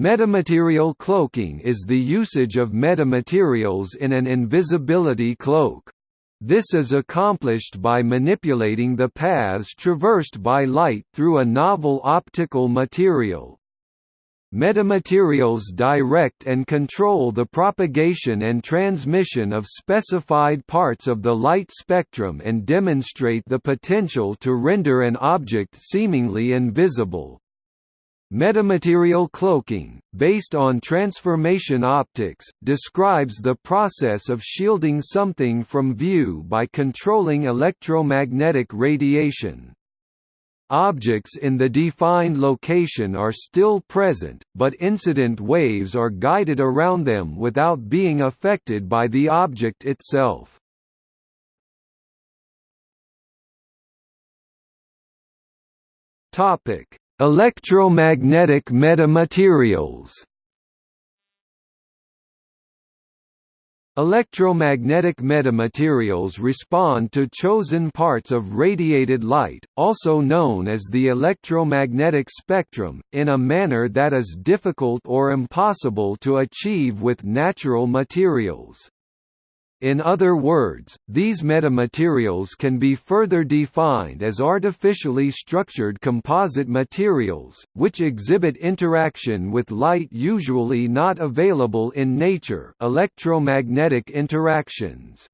Metamaterial cloaking is the usage of metamaterials in an invisibility cloak. This is accomplished by manipulating the paths traversed by light through a novel optical material. Metamaterials direct and control the propagation and transmission of specified parts of the light spectrum and demonstrate the potential to render an object seemingly invisible. Metamaterial cloaking, based on transformation optics, describes the process of shielding something from view by controlling electromagnetic radiation. Objects in the defined location are still present, but incident waves are guided around them without being affected by the object itself. Electromagnetic metamaterials Electromagnetic metamaterials respond to chosen parts of radiated light, also known as the electromagnetic spectrum, in a manner that is difficult or impossible to achieve with natural materials. In other words, these metamaterials can be further defined as artificially structured composite materials, which exhibit interaction with light usually not available in nature electromagnetic interactions.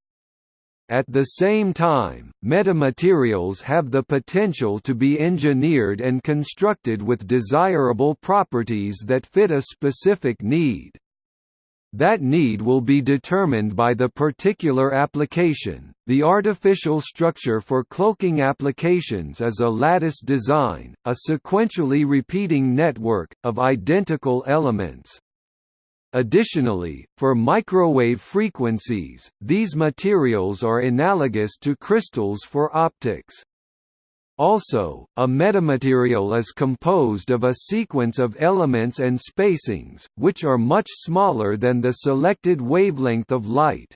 At the same time, metamaterials have the potential to be engineered and constructed with desirable properties that fit a specific need. That need will be determined by the particular application. The artificial structure for cloaking applications is a lattice design, a sequentially repeating network, of identical elements. Additionally, for microwave frequencies, these materials are analogous to crystals for optics. Also, a metamaterial is composed of a sequence of elements and spacings, which are much smaller than the selected wavelength of light.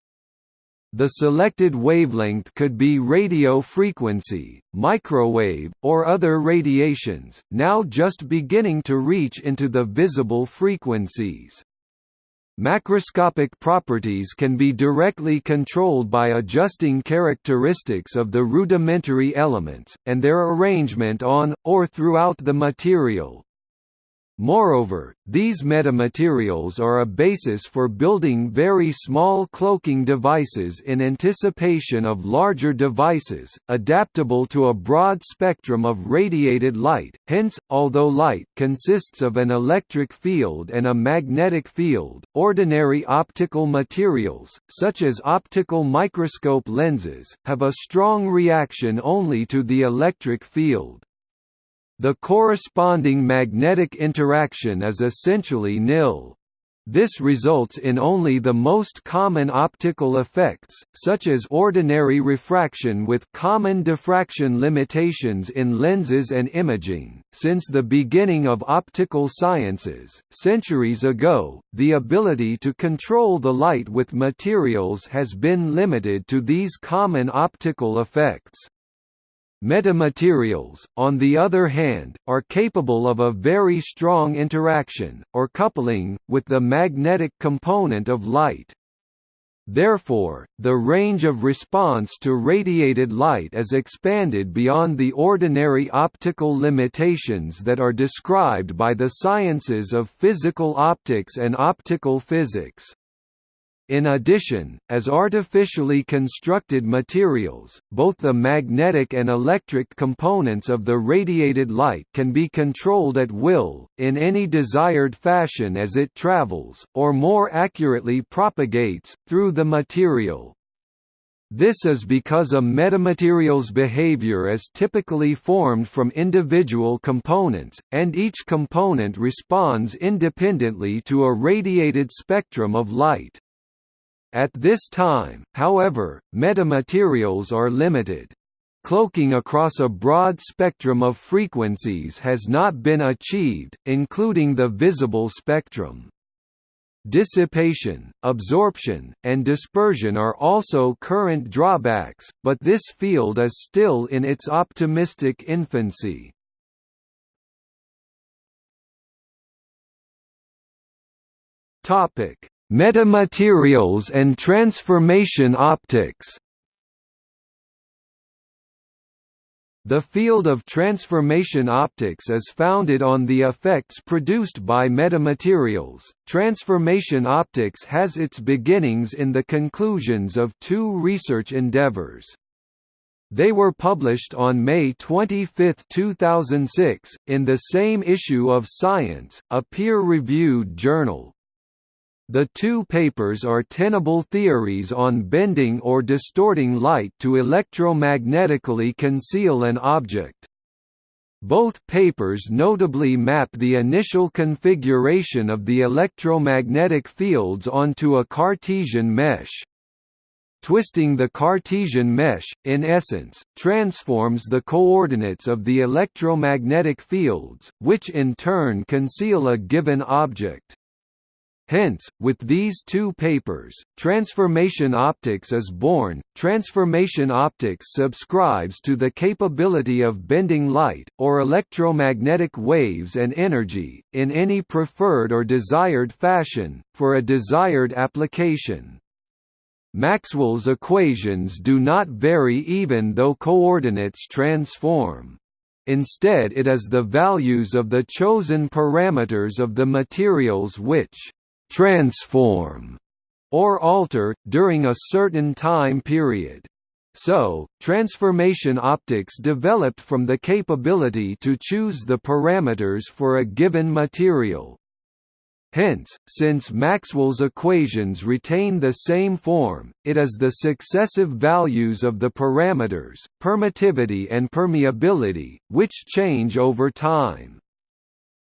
The selected wavelength could be radio frequency, microwave, or other radiations, now just beginning to reach into the visible frequencies. Macroscopic properties can be directly controlled by adjusting characteristics of the rudimentary elements, and their arrangement on, or throughout the material. Moreover, these metamaterials are a basis for building very small cloaking devices in anticipation of larger devices, adaptable to a broad spectrum of radiated light. Hence, although light consists of an electric field and a magnetic field, ordinary optical materials, such as optical microscope lenses, have a strong reaction only to the electric field. The corresponding magnetic interaction is essentially nil. This results in only the most common optical effects, such as ordinary refraction with common diffraction limitations in lenses and imaging. Since the beginning of optical sciences, centuries ago, the ability to control the light with materials has been limited to these common optical effects. Metamaterials, on the other hand, are capable of a very strong interaction, or coupling, with the magnetic component of light. Therefore, the range of response to radiated light is expanded beyond the ordinary optical limitations that are described by the sciences of physical optics and optical physics. In addition, as artificially constructed materials, both the magnetic and electric components of the radiated light can be controlled at will, in any desired fashion as it travels, or more accurately propagates, through the material. This is because a metamaterial's behavior is typically formed from individual components, and each component responds independently to a radiated spectrum of light. At this time, however, metamaterials are limited. Cloaking across a broad spectrum of frequencies has not been achieved, including the visible spectrum. Dissipation, absorption, and dispersion are also current drawbacks, but this field is still in its optimistic infancy. Topic: Metamaterials and transformation optics. The field of transformation optics is founded on the effects produced by metamaterials. Transformation optics has its beginnings in the conclusions of two research endeavors. They were published on May 25, 2006, in the same issue of Science, a peer-reviewed journal. The two papers are tenable theories on bending or distorting light to electromagnetically conceal an object. Both papers notably map the initial configuration of the electromagnetic fields onto a Cartesian mesh. Twisting the Cartesian mesh, in essence, transforms the coordinates of the electromagnetic fields, which in turn conceal a given object. Hence, with these two papers, Transformation Optics is born. Transformation Optics subscribes to the capability of bending light, or electromagnetic waves and energy, in any preferred or desired fashion, for a desired application. Maxwell's equations do not vary even though coordinates transform. Instead it is the values of the chosen parameters of the materials which transform or alter, during a certain time period. So, transformation optics developed from the capability to choose the parameters for a given material. Hence, since Maxwell's equations retain the same form, it is the successive values of the parameters, permittivity and permeability, which change over time.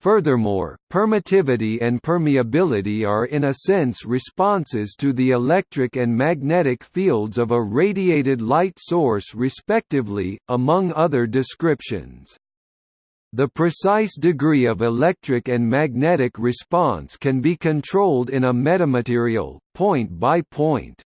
Furthermore, permittivity and permeability are in a sense responses to the electric and magnetic fields of a radiated light source respectively, among other descriptions. The precise degree of electric and magnetic response can be controlled in a metamaterial, point by point.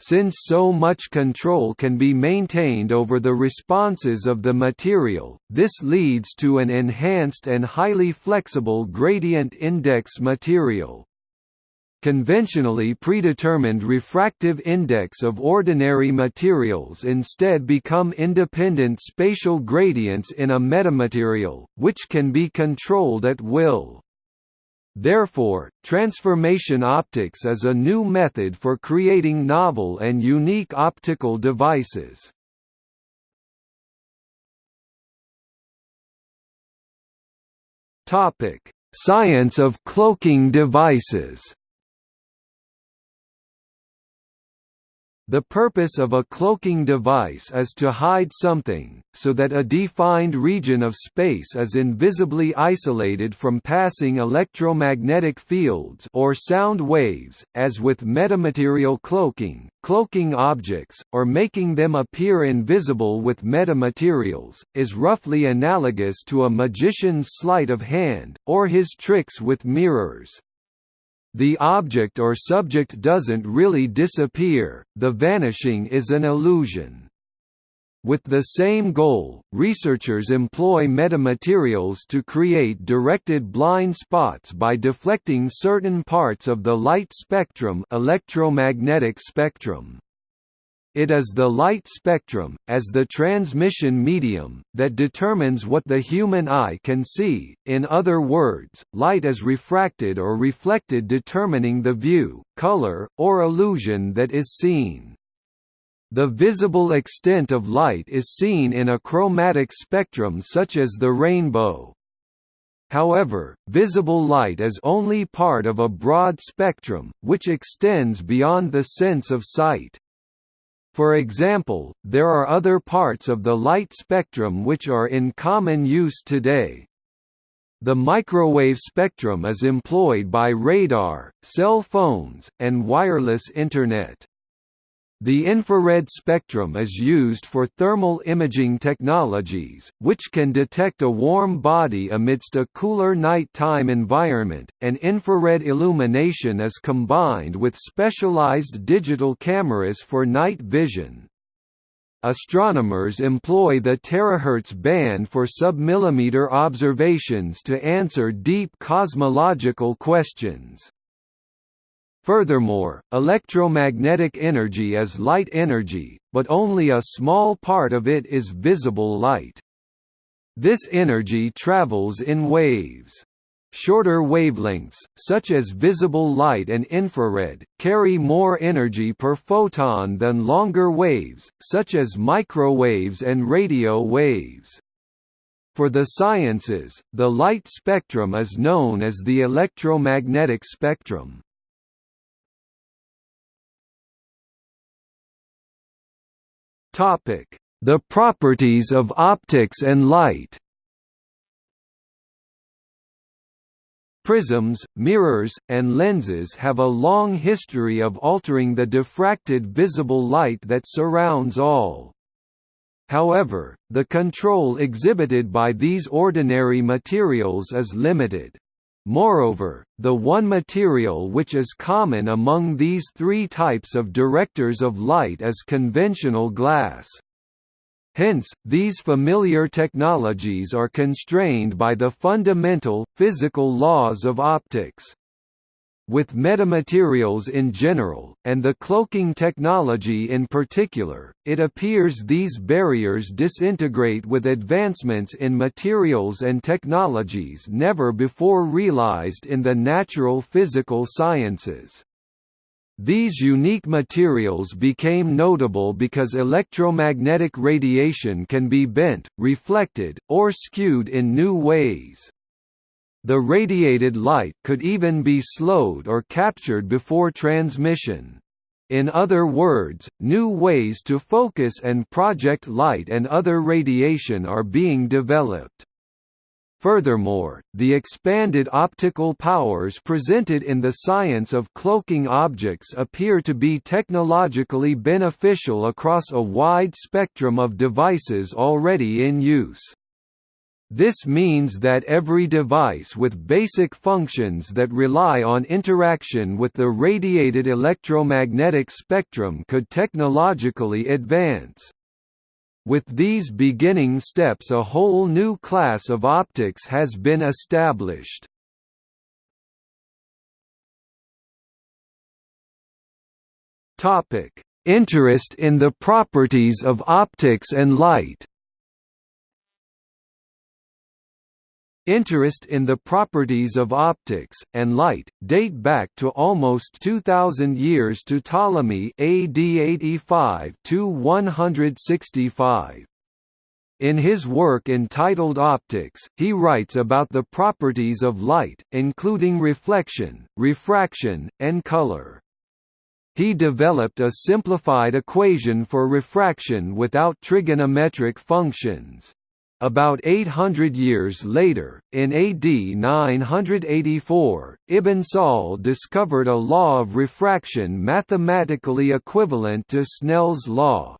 Since so much control can be maintained over the responses of the material, this leads to an enhanced and highly flexible gradient index material. Conventionally predetermined refractive index of ordinary materials instead become independent spatial gradients in a metamaterial, which can be controlled at will. Therefore, transformation optics is a new method for creating novel and unique optical devices. Topic: Science of cloaking devices. The purpose of a cloaking device is to hide something, so that a defined region of space is invisibly isolated from passing electromagnetic fields or sound waves, as with metamaterial cloaking, cloaking objects, or making them appear invisible with metamaterials, is roughly analogous to a magician's sleight of hand, or his tricks with mirrors. The object or subject doesn't really disappear, the vanishing is an illusion. With the same goal, researchers employ metamaterials to create directed blind spots by deflecting certain parts of the light spectrum electromagnetic spectrum. It is the light spectrum, as the transmission medium, that determines what the human eye can see, in other words, light is refracted or reflected determining the view, color, or illusion that is seen. The visible extent of light is seen in a chromatic spectrum such as the rainbow. However, visible light is only part of a broad spectrum, which extends beyond the sense of sight. For example, there are other parts of the light spectrum which are in common use today. The microwave spectrum is employed by radar, cell phones, and wireless Internet. The infrared spectrum is used for thermal imaging technologies, which can detect a warm body amidst a cooler night-time environment, and infrared illumination is combined with specialized digital cameras for night vision. Astronomers employ the terahertz band for submillimeter observations to answer deep cosmological questions. Furthermore, electromagnetic energy is light energy, but only a small part of it is visible light. This energy travels in waves. Shorter wavelengths, such as visible light and infrared, carry more energy per photon than longer waves, such as microwaves and radio waves. For the sciences, the light spectrum is known as the electromagnetic spectrum. The properties of optics and light Prisms, mirrors, and lenses have a long history of altering the diffracted visible light that surrounds all. However, the control exhibited by these ordinary materials is limited. Moreover, the one material which is common among these three types of directors of light is conventional glass. Hence, these familiar technologies are constrained by the fundamental, physical laws of optics. With metamaterials in general, and the cloaking technology in particular, it appears these barriers disintegrate with advancements in materials and technologies never before realized in the natural physical sciences. These unique materials became notable because electromagnetic radiation can be bent, reflected, or skewed in new ways. The radiated light could even be slowed or captured before transmission. In other words, new ways to focus and project light and other radiation are being developed. Furthermore, the expanded optical powers presented in the science of cloaking objects appear to be technologically beneficial across a wide spectrum of devices already in use. This means that every device with basic functions that rely on interaction with the radiated electromagnetic spectrum could technologically advance. With these beginning steps a whole new class of optics has been established. Interest in the properties of optics and light Interest in the properties of optics, and light, date back to almost 2,000 years to Ptolemy AD 85 to 165. In his work entitled Optics, he writes about the properties of light, including reflection, refraction, and color. He developed a simplified equation for refraction without trigonometric functions. About 800 years later, in AD 984, Ibn Sahl discovered a law of refraction mathematically equivalent to Snell's law.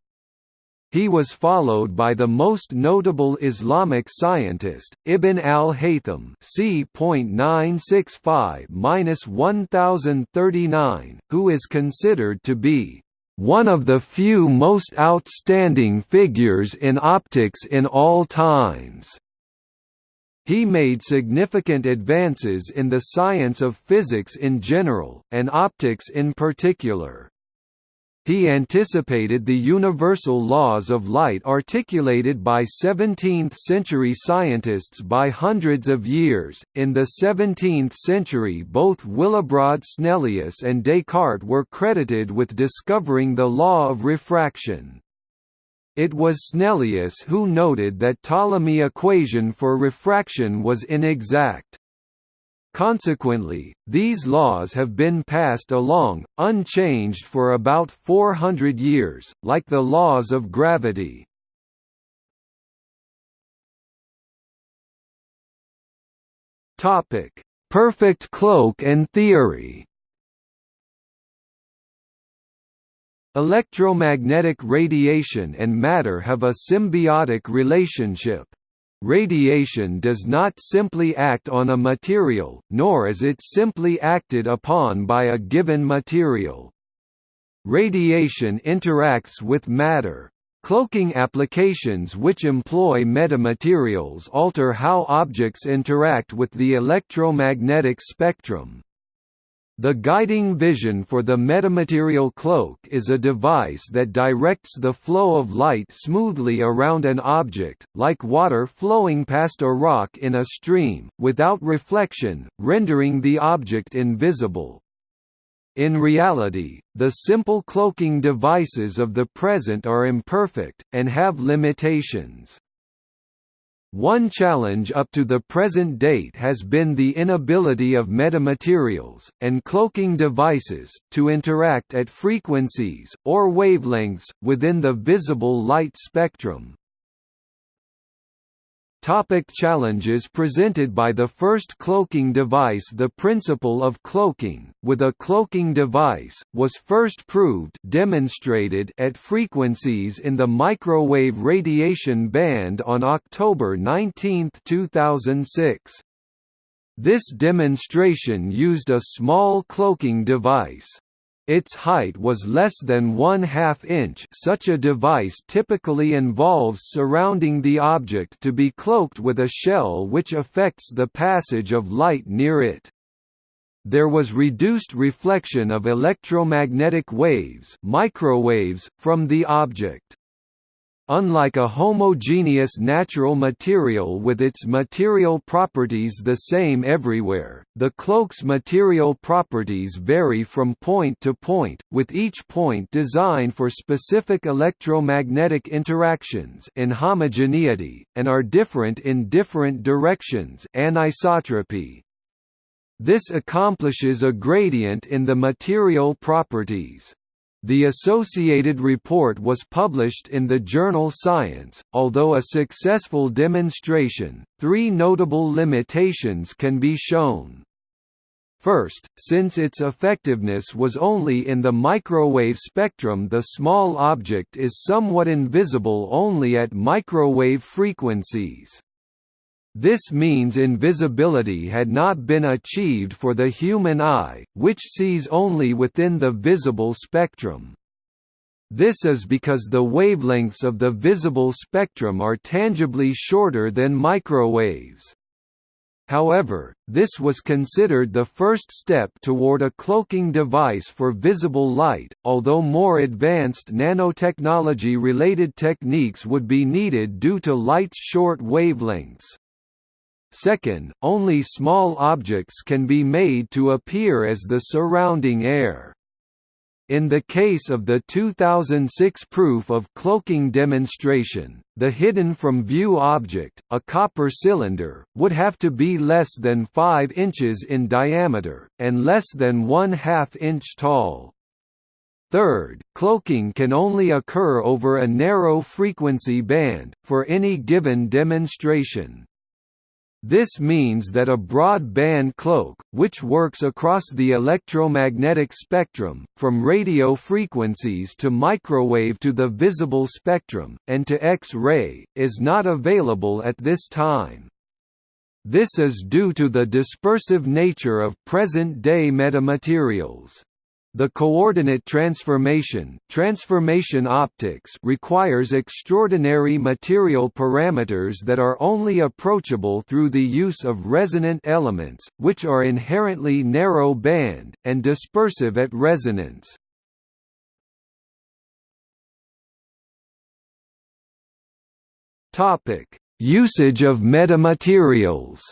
He was followed by the most notable Islamic scientist, Ibn al-Haytham c. 1035-1039, who is considered to be one of the few most outstanding figures in optics in all times. He made significant advances in the science of physics in general, and optics in particular. He anticipated the universal laws of light articulated by 17th century scientists by hundreds of years. In the 17th century, both Willibrord Snellius and Descartes were credited with discovering the law of refraction. It was Snellius who noted that Ptolemy equation for refraction was inexact. Consequently, these laws have been passed along, unchanged for about 400 years, like the laws of gravity. Perfect cloak and theory Electromagnetic radiation and matter have a symbiotic relationship. Radiation does not simply act on a material, nor is it simply acted upon by a given material. Radiation interacts with matter. Cloaking applications which employ metamaterials alter how objects interact with the electromagnetic spectrum. The guiding vision for the metamaterial cloak is a device that directs the flow of light smoothly around an object, like water flowing past a rock in a stream, without reflection, rendering the object invisible. In reality, the simple cloaking devices of the present are imperfect, and have limitations. One challenge up to the present date has been the inability of metamaterials, and cloaking devices, to interact at frequencies, or wavelengths, within the visible light spectrum. Topic challenges presented by the first cloaking device The principle of cloaking, with a cloaking device, was first proved demonstrated at frequencies in the microwave radiation band on October 19, 2006. This demonstration used a small cloaking device. Its height was less than one half inch such a device typically involves surrounding the object to be cloaked with a shell which affects the passage of light near it. There was reduced reflection of electromagnetic waves microwaves from the object. Unlike a homogeneous natural material with its material properties the same everywhere, the cloak's material properties vary from point to point, with each point designed for specific electromagnetic interactions in homogeneity, and are different in different directions anisotropy. This accomplishes a gradient in the material properties. The associated report was published in the journal Science. Although a successful demonstration, three notable limitations can be shown. First, since its effectiveness was only in the microwave spectrum the small object is somewhat invisible only at microwave frequencies. This means invisibility had not been achieved for the human eye, which sees only within the visible spectrum. This is because the wavelengths of the visible spectrum are tangibly shorter than microwaves. However, this was considered the first step toward a cloaking device for visible light, although more advanced nanotechnology-related techniques would be needed due to light's short wavelengths. Second, only small objects can be made to appear as the surrounding air. In the case of the 2006 proof of cloaking demonstration, the hidden from view object, a copper cylinder, would have to be less than 5 inches in diameter, and less than 1 half inch tall. Third, cloaking can only occur over a narrow frequency band, for any given demonstration. This means that a broad-band cloak, which works across the electromagnetic spectrum, from radio frequencies to microwave to the visible spectrum, and to X-ray, is not available at this time. This is due to the dispersive nature of present-day metamaterials. The coordinate transformation, transformation optics requires extraordinary material parameters that are only approachable through the use of resonant elements, which are inherently narrow band, and dispersive at resonance. Usage of metamaterials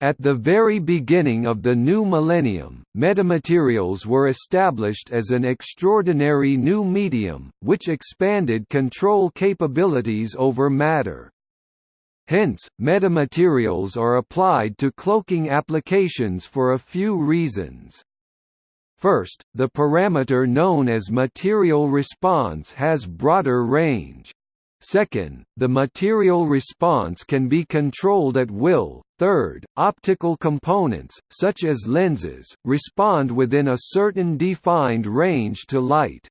At the very beginning of the new millennium, metamaterials were established as an extraordinary new medium, which expanded control capabilities over matter. Hence, metamaterials are applied to cloaking applications for a few reasons. First, the parameter known as material response has broader range. Second, the material response can be controlled at will. Third, optical components, such as lenses, respond within a certain defined range to light.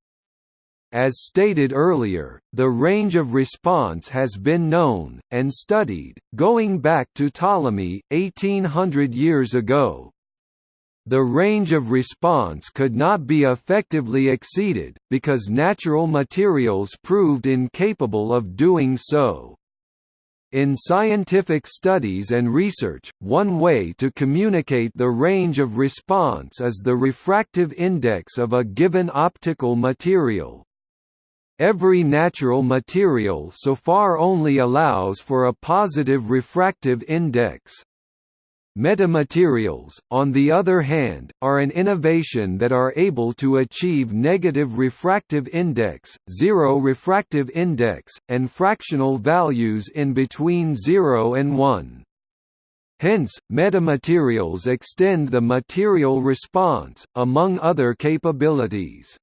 As stated earlier, the range of response has been known, and studied, going back to Ptolemy, 1800 years ago. The range of response could not be effectively exceeded, because natural materials proved incapable of doing so. In scientific studies and research, one way to communicate the range of response is the refractive index of a given optical material. Every natural material so far only allows for a positive refractive index. Metamaterials, on the other hand, are an innovation that are able to achieve negative refractive index, zero refractive index, and fractional values in between 0 and 1. Hence, metamaterials extend the material response, among other capabilities.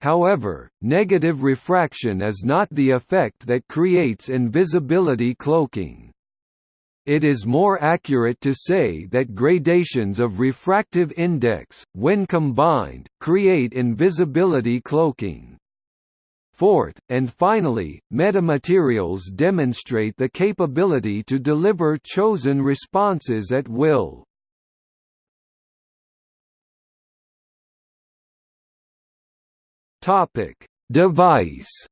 However, negative refraction is not the effect that creates invisibility cloaking. It is more accurate to say that gradations of refractive index, when combined, create invisibility cloaking. Fourth, and finally, metamaterials demonstrate the capability to deliver chosen responses at will. Device.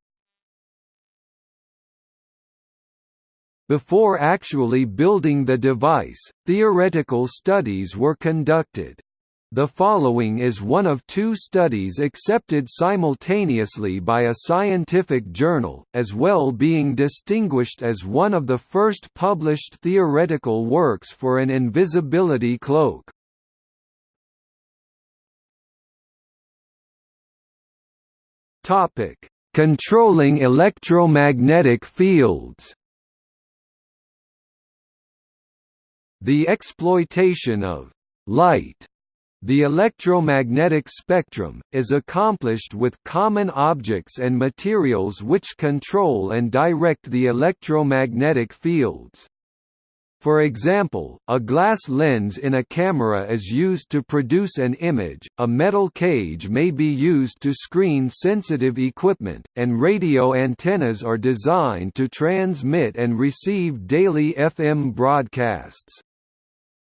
Before actually building the device, theoretical studies were conducted. The following is one of two studies accepted simultaneously by a scientific journal, as well being distinguished as one of the first published theoretical works for an invisibility cloak. Controlling electromagnetic fields. The exploitation of light the electromagnetic spectrum, is accomplished with common objects and materials which control and direct the electromagnetic fields. For example, a glass lens in a camera is used to produce an image, a metal cage may be used to screen sensitive equipment, and radio antennas are designed to transmit and receive daily FM broadcasts.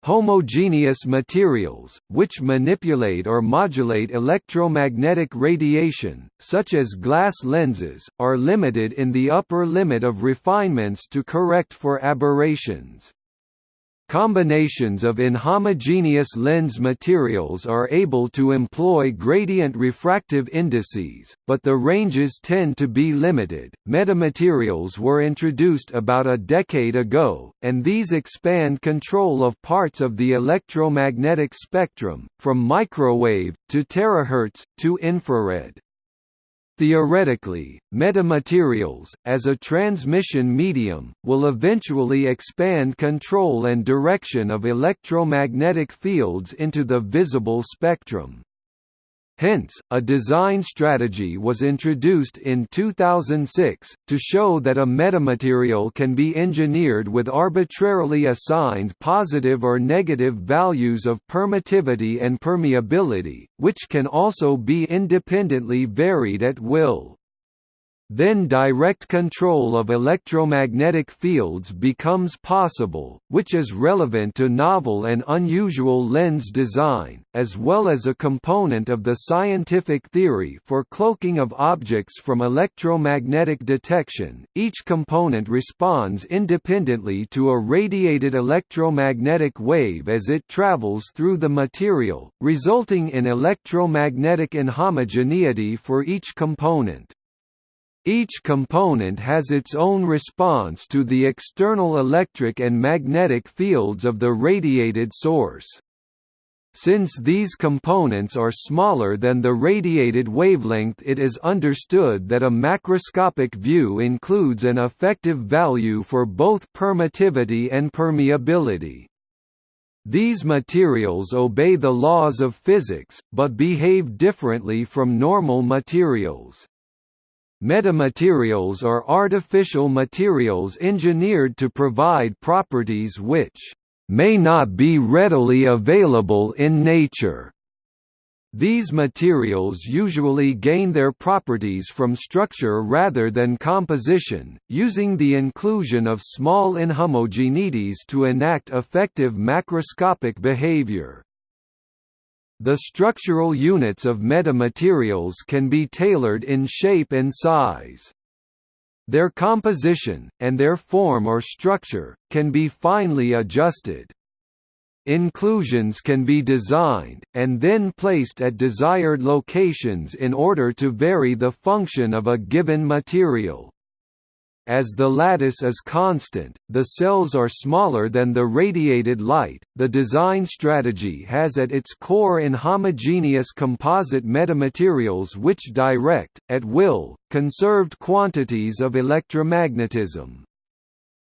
Homogeneous materials, which manipulate or modulate electromagnetic radiation, such as glass lenses, are limited in the upper limit of refinements to correct for aberrations. Combinations of inhomogeneous lens materials are able to employ gradient refractive indices, but the ranges tend to be limited. Metamaterials were introduced about a decade ago, and these expand control of parts of the electromagnetic spectrum, from microwave, to terahertz, to infrared. Theoretically, metamaterials, as a transmission medium, will eventually expand control and direction of electromagnetic fields into the visible spectrum. Hence, a design strategy was introduced in 2006, to show that a metamaterial can be engineered with arbitrarily assigned positive or negative values of permittivity and permeability, which can also be independently varied at will. Then direct control of electromagnetic fields becomes possible, which is relevant to novel and unusual lens design, as well as a component of the scientific theory for cloaking of objects from electromagnetic detection. Each component responds independently to a radiated electromagnetic wave as it travels through the material, resulting in electromagnetic inhomogeneity for each component. Each component has its own response to the external electric and magnetic fields of the radiated source. Since these components are smaller than the radiated wavelength it is understood that a macroscopic view includes an effective value for both permittivity and permeability. These materials obey the laws of physics, but behave differently from normal materials. Metamaterials are artificial materials engineered to provide properties which may not be readily available in nature. These materials usually gain their properties from structure rather than composition, using the inclusion of small inhomogeneities to enact effective macroscopic behavior. The structural units of metamaterials can be tailored in shape and size. Their composition, and their form or structure, can be finely adjusted. Inclusions can be designed, and then placed at desired locations in order to vary the function of a given material. As the lattice is constant, the cells are smaller than the radiated light. The design strategy has at its core inhomogeneous composite metamaterials which direct, at will, conserved quantities of electromagnetism.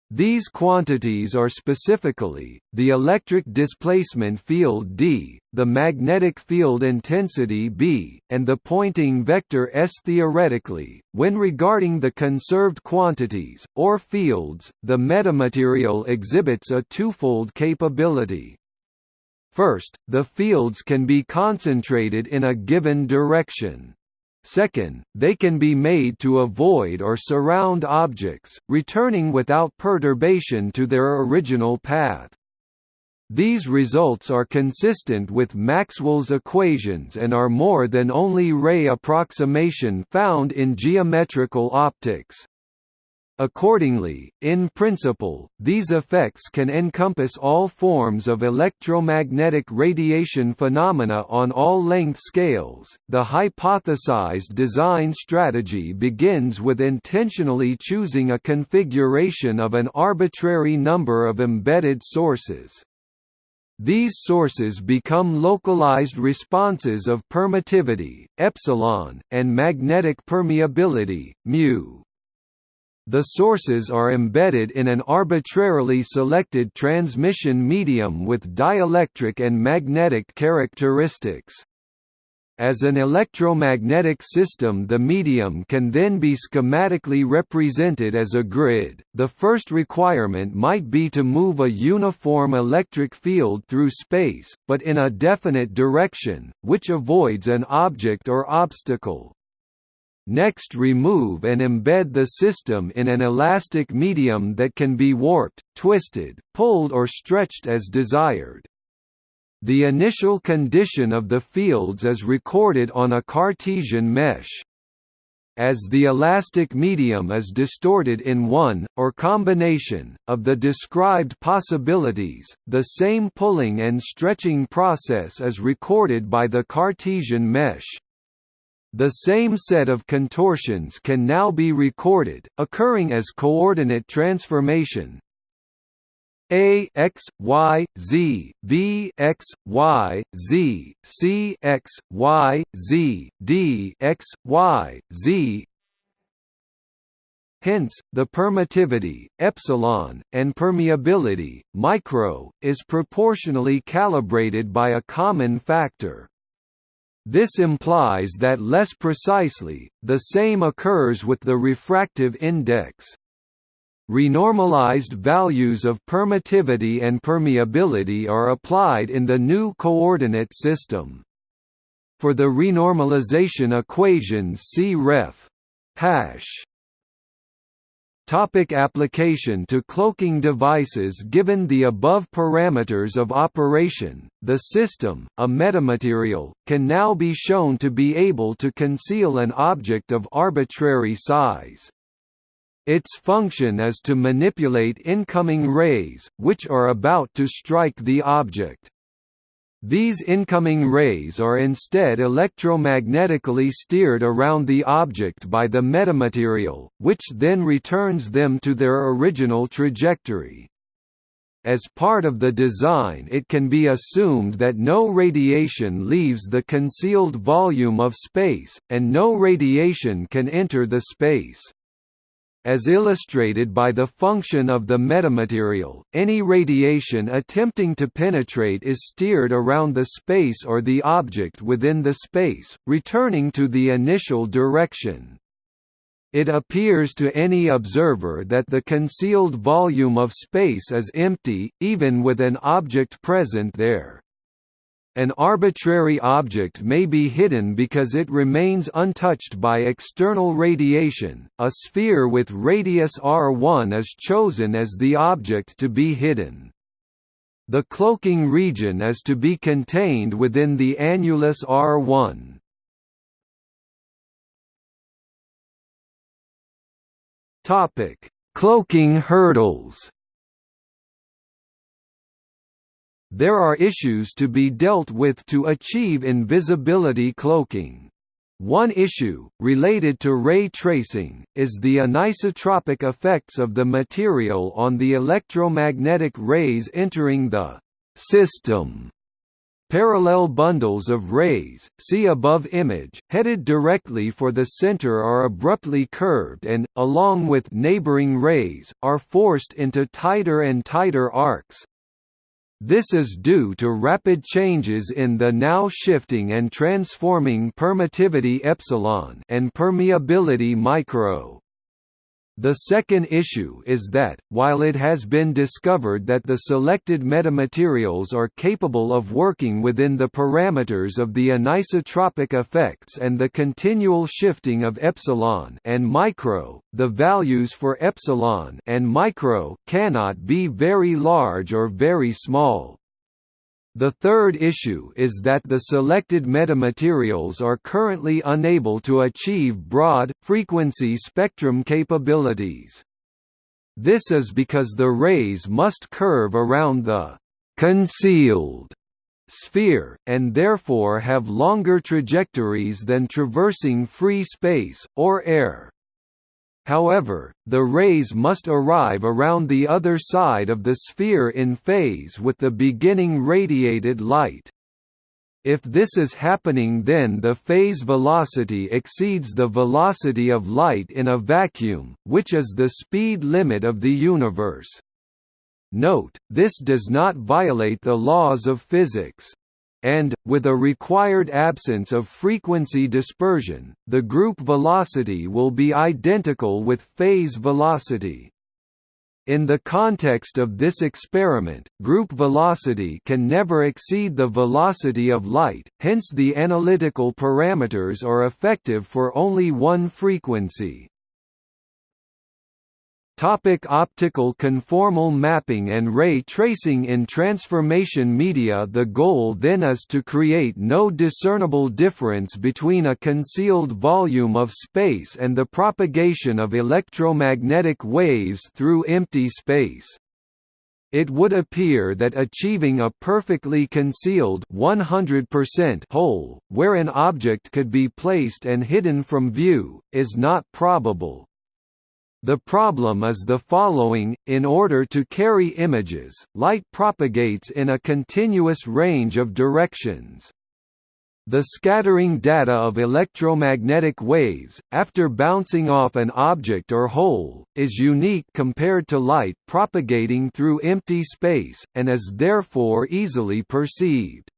These quantities are specifically, the electric displacement field d, the magnetic field intensity b, and the Poynting vector s. Theoretically, when regarding the conserved quantities, or fields, the metamaterial exhibits a twofold capability. First, the fields can be concentrated in a given direction. Second, they can be made to avoid or surround objects, returning without perturbation to their original path. These results are consistent with Maxwell's equations and are more than only ray approximation found in geometrical optics. Accordingly, in principle, these effects can encompass all forms of electromagnetic radiation phenomena on all length scales. The hypothesized design strategy begins with intentionally choosing a configuration of an arbitrary number of embedded sources. These sources become localized responses of permittivity, epsilon, and magnetic permeability, mu. The sources are embedded in an arbitrarily selected transmission medium with dielectric and magnetic characteristics. As an electromagnetic system the medium can then be schematically represented as a grid. The first requirement might be to move a uniform electric field through space, but in a definite direction, which avoids an object or obstacle. Next remove and embed the system in an elastic medium that can be warped, twisted, pulled or stretched as desired. The initial condition of the fields is recorded on a Cartesian mesh. As the elastic medium is distorted in one, or combination, of the described possibilities, the same pulling and stretching process is recorded by the Cartesian mesh. The same set of contortions can now be recorded, occurring as coordinate transformation a x y z b x y z c x y z d x y z Hence, the permittivity, epsilon, and permeability, micro, is proportionally calibrated by a common factor. This implies that less precisely, the same occurs with the refractive index. Renormalized values of permittivity and permeability are applied in the new coordinate system. For the renormalization equations see ref. hash Topic application to cloaking devices Given the above parameters of operation, the system, a metamaterial, can now be shown to be able to conceal an object of arbitrary size. Its function is to manipulate incoming rays, which are about to strike the object. These incoming rays are instead electromagnetically steered around the object by the metamaterial, which then returns them to their original trajectory. As part of the design it can be assumed that no radiation leaves the concealed volume of space, and no radiation can enter the space. As illustrated by the function of the metamaterial, any radiation attempting to penetrate is steered around the space or the object within the space, returning to the initial direction. It appears to any observer that the concealed volume of space is empty, even with an object present there. An arbitrary object may be hidden because it remains untouched by external radiation. A sphere with radius r1 is chosen as the object to be hidden. The cloaking region is to be contained within the annulus R1. Topic: Cloaking hurdles. There are issues to be dealt with to achieve invisibility cloaking. One issue, related to ray tracing, is the anisotropic effects of the material on the electromagnetic rays entering the system. Parallel bundles of rays, see above image, headed directly for the center are abruptly curved and, along with neighboring rays, are forced into tighter and tighter arcs, this is due to rapid changes in the now shifting and transforming permittivity epsilon and permeability micro. The second issue is that, while it has been discovered that the selected metamaterials are capable of working within the parameters of the anisotropic effects and the continual shifting of epsilon and micro, the values for epsilon and micro cannot be very large or very small. The third issue is that the selected metamaterials are currently unable to achieve broad, frequency spectrum capabilities. This is because the rays must curve around the «concealed» sphere, and therefore have longer trajectories than traversing free space, or air. However, the rays must arrive around the other side of the sphere in phase with the beginning radiated light. If this is happening then the phase velocity exceeds the velocity of light in a vacuum, which is the speed limit of the universe. Note, this does not violate the laws of physics and, with a required absence of frequency dispersion, the group velocity will be identical with phase velocity. In the context of this experiment, group velocity can never exceed the velocity of light, hence the analytical parameters are effective for only one frequency. Topic optical conformal mapping and ray tracing In transformation media the goal then is to create no discernible difference between a concealed volume of space and the propagation of electromagnetic waves through empty space. It would appear that achieving a perfectly concealed 100% hole, where an object could be placed and hidden from view, is not probable. The problem is the following, in order to carry images, light propagates in a continuous range of directions. The scattering data of electromagnetic waves, after bouncing off an object or hole, is unique compared to light propagating through empty space, and is therefore easily perceived.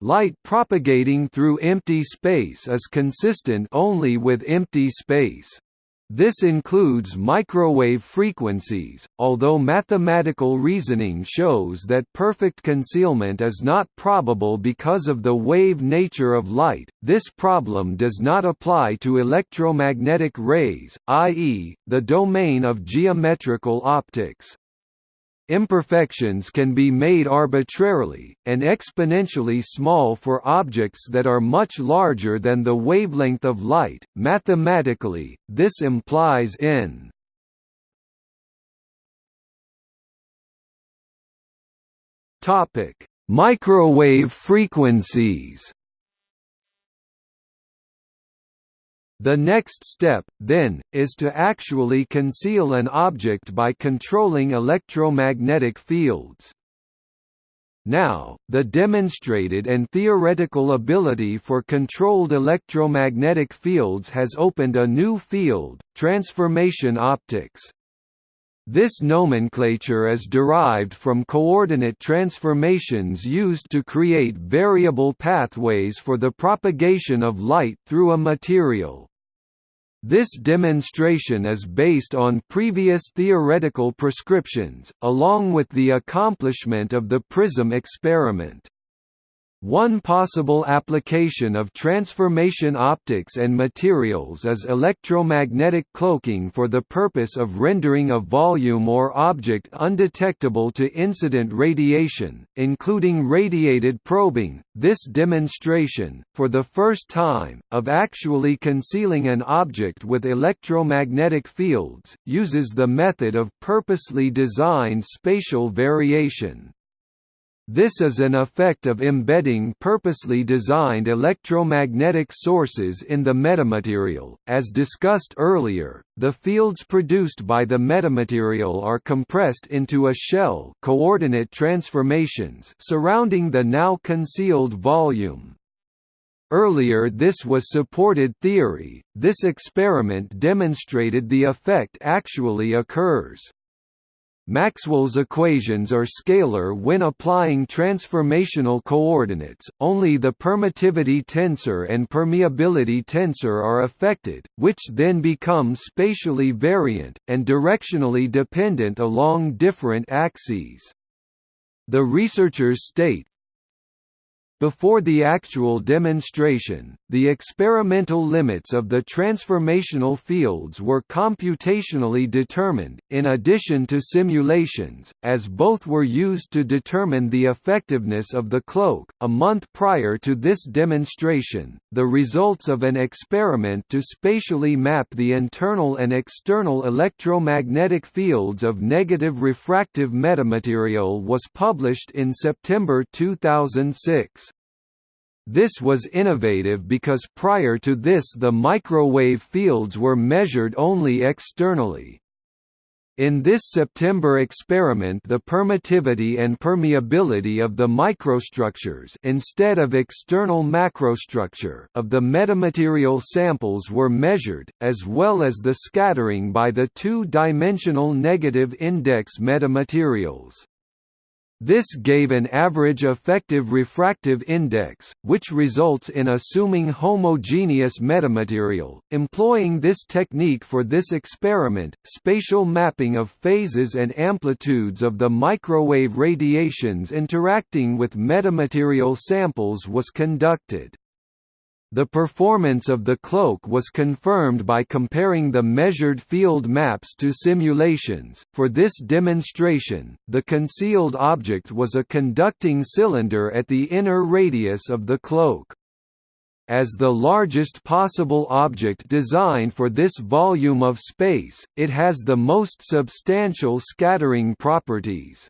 Light propagating through empty space is consistent only with empty space. This includes microwave frequencies, although mathematical reasoning shows that perfect concealment is not probable because of the wave nature of light. This problem does not apply to electromagnetic rays, i.e., the domain of geometrical optics. Imperfections can be made arbitrarily, and exponentially small for objects that are much larger than the wavelength of light. Mathematically, this implies n Topic: Microwave frequencies. The next step, then, is to actually conceal an object by controlling electromagnetic fields. Now, the demonstrated and theoretical ability for controlled electromagnetic fields has opened a new field, transformation optics. This nomenclature is derived from coordinate transformations used to create variable pathways for the propagation of light through a material. This demonstration is based on previous theoretical prescriptions, along with the accomplishment of the prism experiment. One possible application of transformation optics and materials is electromagnetic cloaking for the purpose of rendering a volume or object undetectable to incident radiation, including radiated probing. This demonstration, for the first time, of actually concealing an object with electromagnetic fields, uses the method of purposely designed spatial variation. This is an effect of embedding purposely designed electromagnetic sources in the metamaterial. As discussed earlier, the fields produced by the metamaterial are compressed into a shell coordinate transformations surrounding the now concealed volume. Earlier this was supported theory, this experiment demonstrated the effect actually occurs. Maxwell's equations are scalar when applying transformational coordinates, only the permittivity tensor and permeability tensor are affected, which then become spatially variant, and directionally dependent along different axes. The researchers state, before the actual demonstration, the experimental limits of the transformational fields were computationally determined, in addition to simulations, as both were used to determine the effectiveness of the cloak. A month prior to this demonstration, the results of an experiment to spatially map the internal and external electromagnetic fields of negative refractive metamaterial was published in September 2006. This was innovative because prior to this the microwave fields were measured only externally. In this September experiment the permittivity and permeability of the microstructures instead of external macrostructure of the metamaterial samples were measured, as well as the scattering by the two-dimensional negative index metamaterials. This gave an average effective refractive index, which results in assuming homogeneous metamaterial. Employing this technique for this experiment, spatial mapping of phases and amplitudes of the microwave radiations interacting with metamaterial samples was conducted. The performance of the cloak was confirmed by comparing the measured field maps to simulations. For this demonstration, the concealed object was a conducting cylinder at the inner radius of the cloak. As the largest possible object designed for this volume of space, it has the most substantial scattering properties.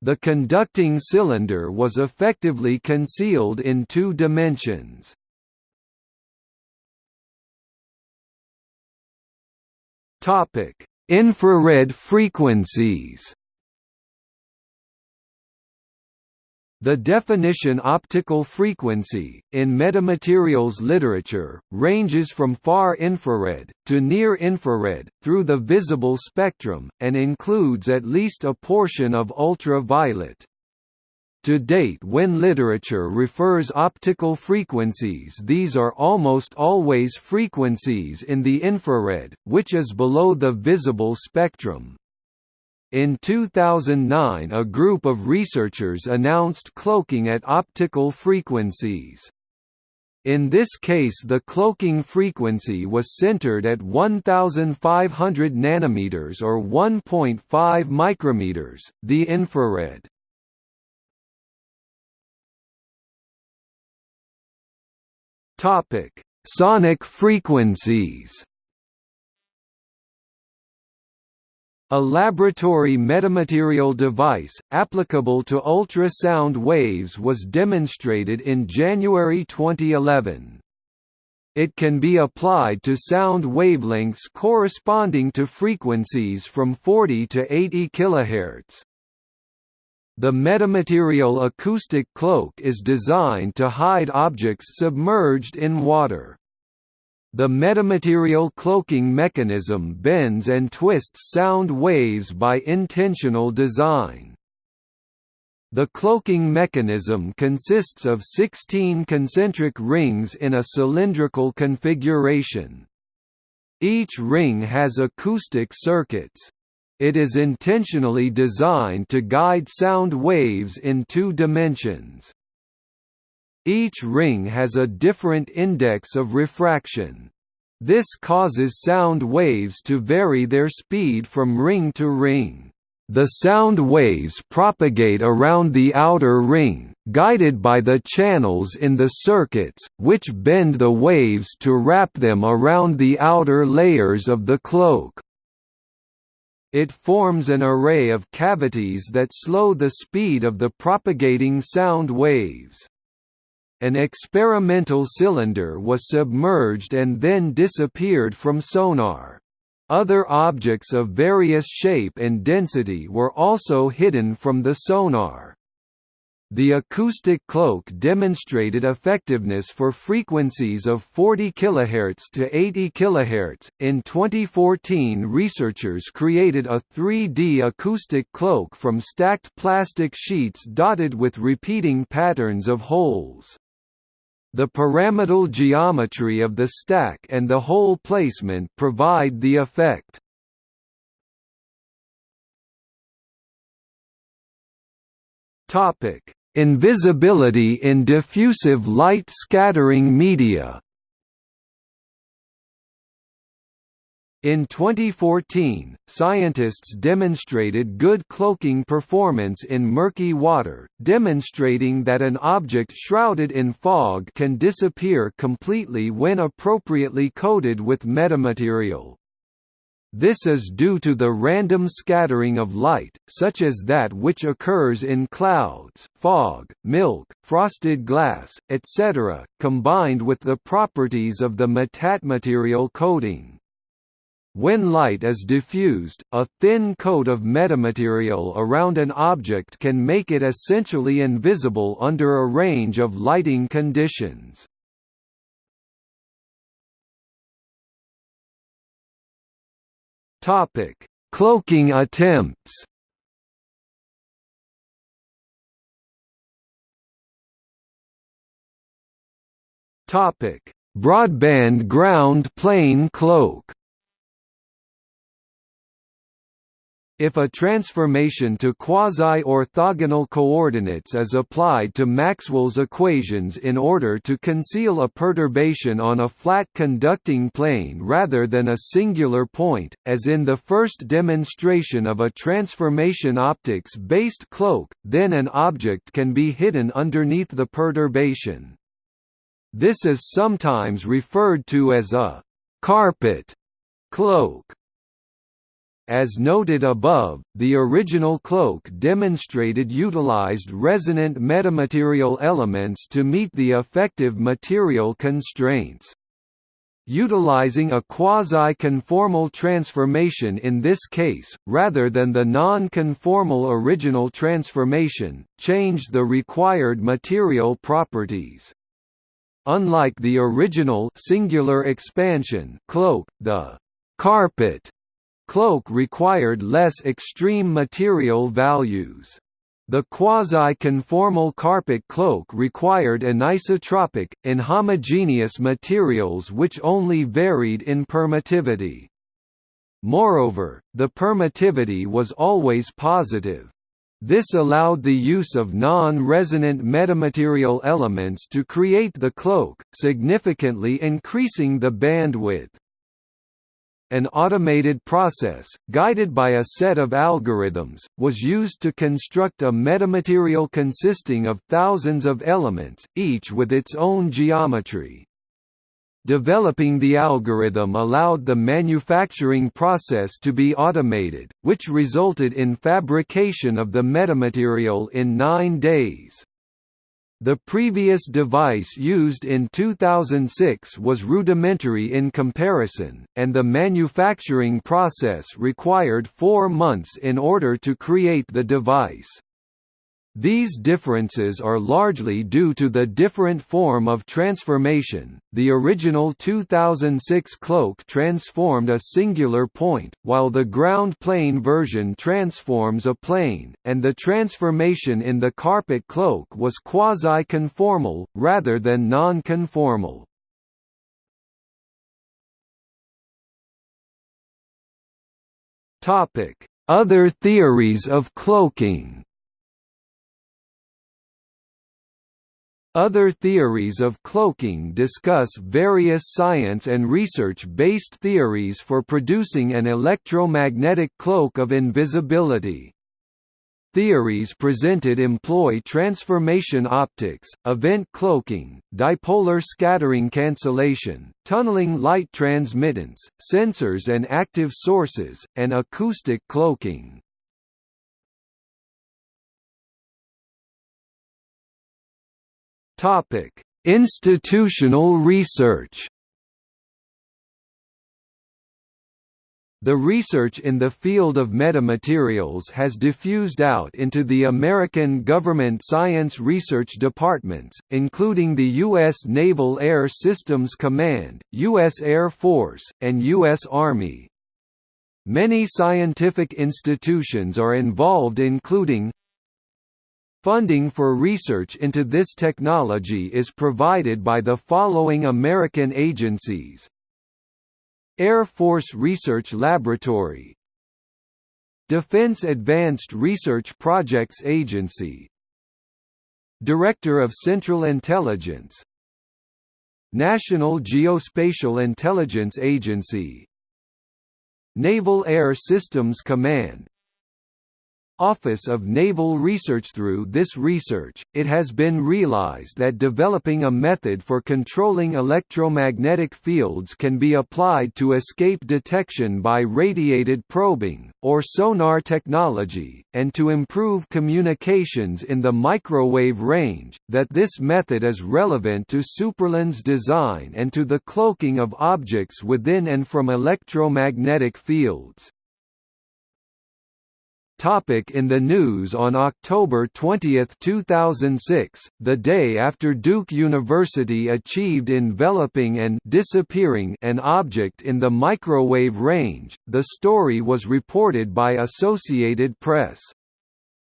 The conducting cylinder was effectively concealed in two dimensions. Topic: Infrared frequencies. The definition optical frequency, in metamaterials literature, ranges from far infrared, to near infrared, through the visible spectrum, and includes at least a portion of ultraviolet. To date when literature refers optical frequencies these are almost always frequencies in the infrared, which is below the visible spectrum. In 2009 a group of researchers announced cloaking at optical frequencies. In this case the cloaking frequency was centered at 1500 nanometers or 1.5 micrometers, the infrared. Topic: Sonic frequencies. A laboratory metamaterial device, applicable to ultrasound waves was demonstrated in January 2011. It can be applied to sound wavelengths corresponding to frequencies from 40 to 80 kHz. The metamaterial acoustic cloak is designed to hide objects submerged in water. The metamaterial cloaking mechanism bends and twists sound waves by intentional design. The cloaking mechanism consists of 16 concentric rings in a cylindrical configuration. Each ring has acoustic circuits. It is intentionally designed to guide sound waves in two dimensions. Each ring has a different index of refraction. This causes sound waves to vary their speed from ring to ring. The sound waves propagate around the outer ring, guided by the channels in the circuits, which bend the waves to wrap them around the outer layers of the cloak. It forms an array of cavities that slow the speed of the propagating sound waves. An experimental cylinder was submerged and then disappeared from sonar. Other objects of various shape and density were also hidden from the sonar. The acoustic cloak demonstrated effectiveness for frequencies of 40 kHz to 80 kHz. In 2014, researchers created a 3D acoustic cloak from stacked plastic sheets dotted with repeating patterns of holes. The pyramidal geometry of the stack and the hole placement provide the effect. Topic: Invisibility in diffusive light scattering media. In 2014, scientists demonstrated good cloaking performance in murky water, demonstrating that an object shrouded in fog can disappear completely when appropriately coated with metamaterial. This is due to the random scattering of light, such as that which occurs in clouds, fog, milk, frosted glass, etc., combined with the properties of the metamaterial coating. When light is diffused, a thin coat of metamaterial around an object can make it essentially invisible under a range of lighting conditions. Topic: Cloaking attempts. Topic: Broadband ground plane cloak. If a transformation to quasi-orthogonal coordinates is applied to Maxwell's equations in order to conceal a perturbation on a flat conducting plane rather than a singular point, as in the first demonstration of a transformation optics-based cloak, then an object can be hidden underneath the perturbation. This is sometimes referred to as a «carpet» cloak. As noted above, the original cloak demonstrated utilized resonant metamaterial elements to meet the effective material constraints. Utilizing a quasi-conformal transformation in this case, rather than the non-conformal original transformation, changed the required material properties. Unlike the original singular expansion cloak, the carpet Cloak required less extreme material values. The quasi-conformal carpet cloak required anisotropic, inhomogeneous materials which only varied in permittivity. Moreover, the permittivity was always positive. This allowed the use of non-resonant metamaterial elements to create the cloak, significantly increasing the bandwidth an automated process, guided by a set of algorithms, was used to construct a metamaterial consisting of thousands of elements, each with its own geometry. Developing the algorithm allowed the manufacturing process to be automated, which resulted in fabrication of the metamaterial in nine days. The previous device used in 2006 was rudimentary in comparison, and the manufacturing process required four months in order to create the device. These differences are largely due to the different form of transformation. The original 2006 cloak transformed a singular point, while the ground plane version transforms a plane, and the transformation in the carpet cloak was quasi-conformal, rather than non-conformal. Other theories of cloaking Other theories of cloaking discuss various science and research-based theories for producing an electromagnetic cloak of invisibility. Theories presented employ transformation optics, event cloaking, dipolar scattering cancellation, tunneling light transmittance, sensors and active sources, and acoustic cloaking. Topic: Institutional research. The research in the field of metamaterials has diffused out into the American government science research departments, including the U.S. Naval Air Systems Command, U.S. Air Force, and U.S. Army. Many scientific institutions are involved including Funding for research into this technology is provided by the following American agencies. Air Force Research Laboratory. Defense Advanced Research Projects Agency. Director of Central Intelligence. National Geospatial Intelligence Agency. Naval Air Systems Command Office of Naval Research Through this research, it has been realized that developing a method for controlling electromagnetic fields can be applied to escape detection by radiated probing, or sonar technology, and to improve communications in the microwave range, that this method is relevant to superlens design and to the cloaking of objects within and from electromagnetic fields. Topic in the news On October 20, 2006, the day after Duke University achieved enveloping and disappearing an object in the microwave range, the story was reported by Associated Press.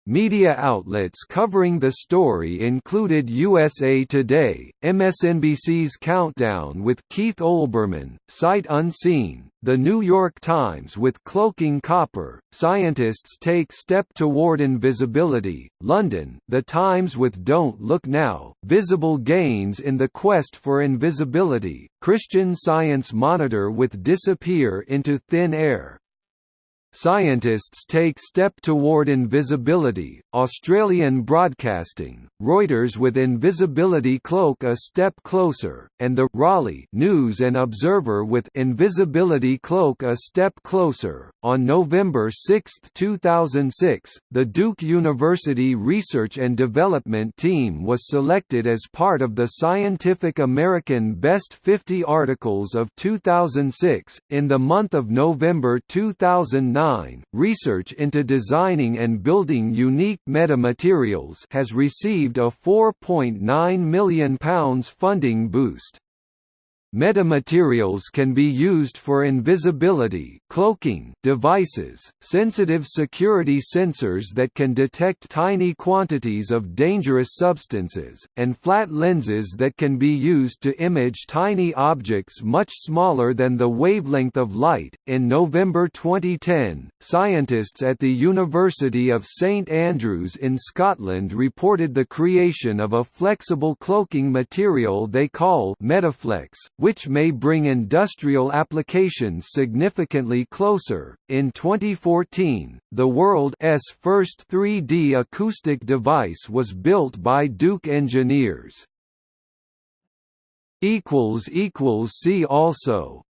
Media outlets covering the story included USA Today, MSNBC's Countdown with Keith Olbermann, Sight Unseen, The New York Times with Cloaking Copper, Scientists Take Step Toward Invisibility, London, The Times with Don't Look Now, Visible Gains in the Quest for Invisibility, Christian Science Monitor with Disappear into Thin Air, Scientists take step toward invisibility, Australian Broadcasting, Reuters with Invisibility Cloak a step closer, and the Raleigh News and Observer with Invisibility Cloak a step closer. On November 6, 2006, the Duke University Research and Development Team was selected as part of the Scientific American Best 50 Articles of 2006. In the month of November 2009, research into designing and building unique metamaterials has received a £4.9 million funding boost. Metamaterials can be used for invisibility cloaking devices, sensitive security sensors that can detect tiny quantities of dangerous substances, and flat lenses that can be used to image tiny objects much smaller than the wavelength of light. In November 2010, scientists at the University of St Andrews in Scotland reported the creation of a flexible cloaking material they call Metaflex, which may bring industrial applications significantly closer. In 2014, the world's first 3D acoustic device was built by Duke engineers. See also